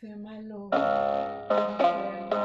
fait mal my pas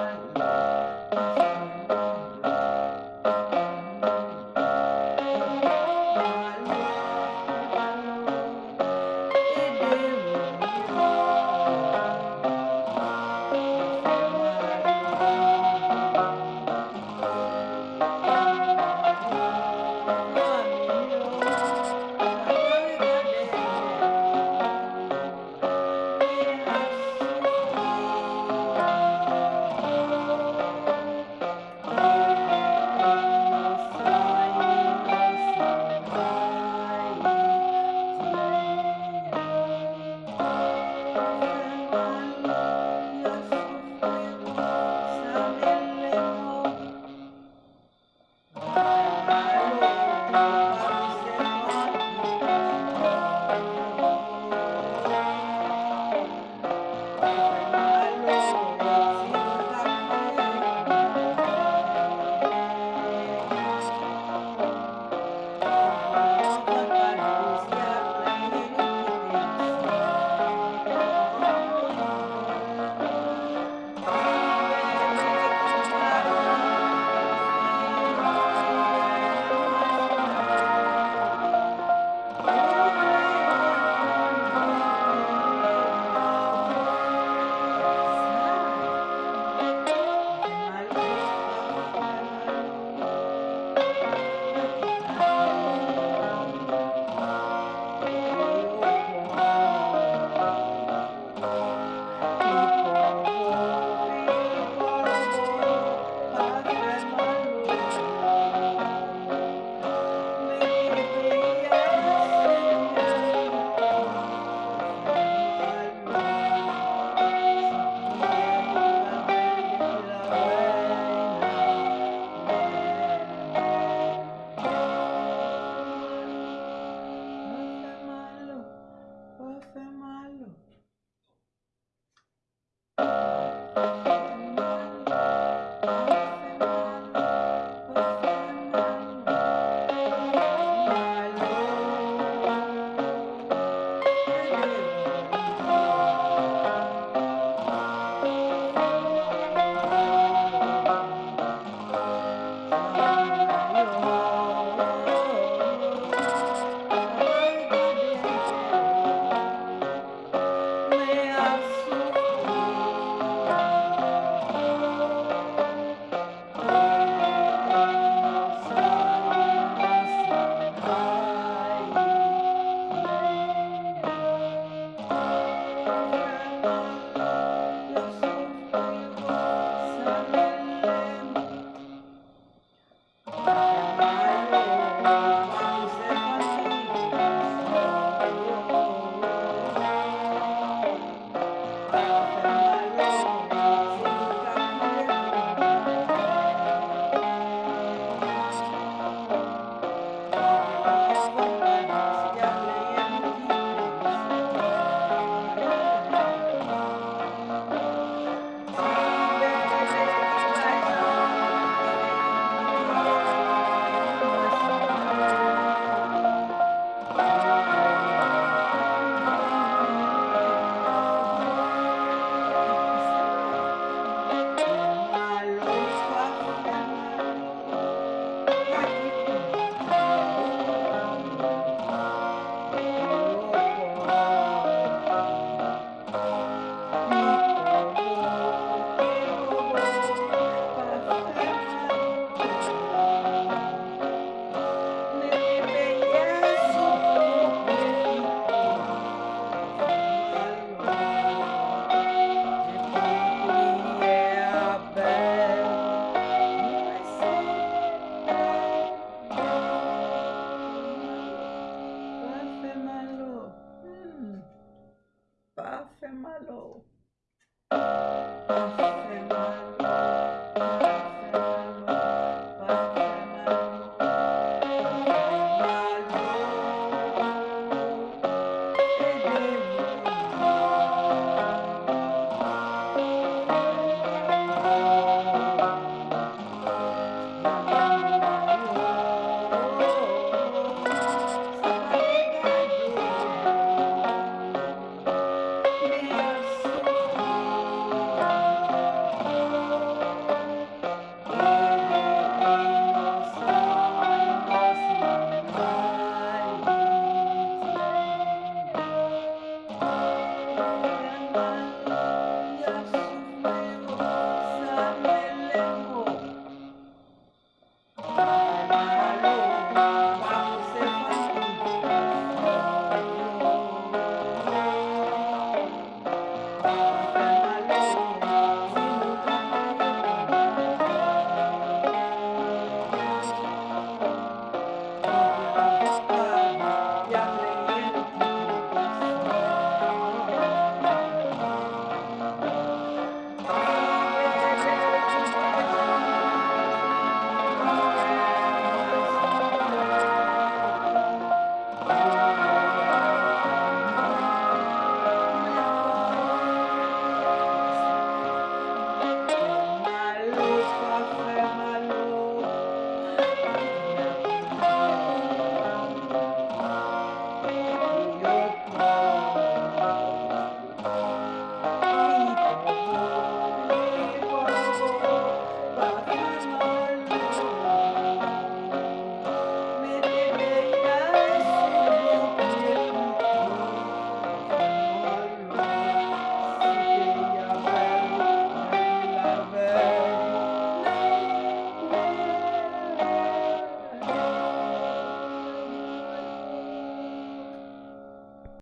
Bye.